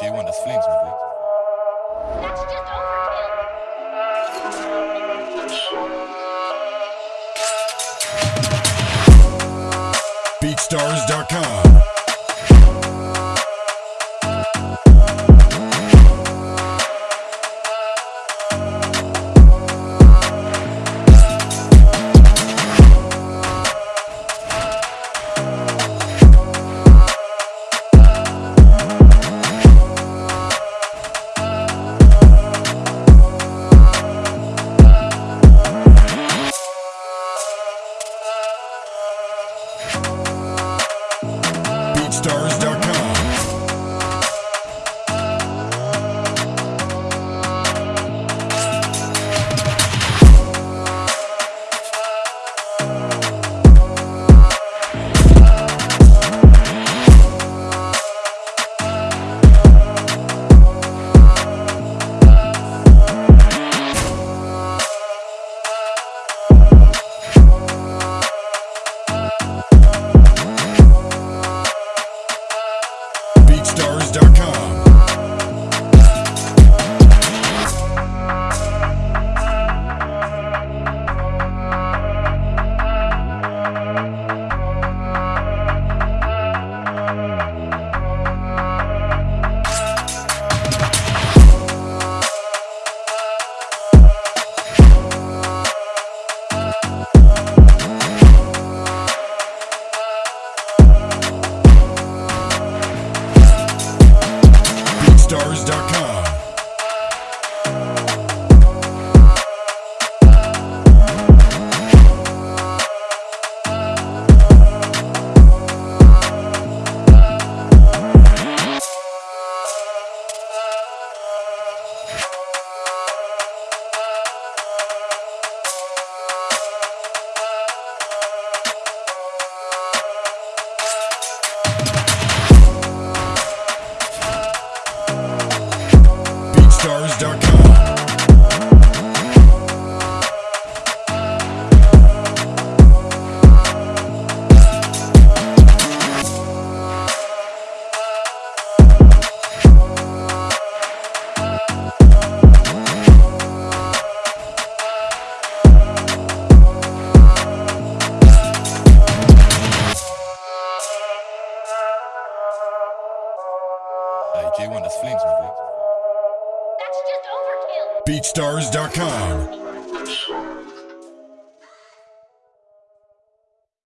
J1, das Flames, my boy. That's just overkill. BeatStars.com. BeatStars.com. BeatStars.com. BeatStars.com. Hey, J1, that's flames, my That's just overkill. BeatStars.com.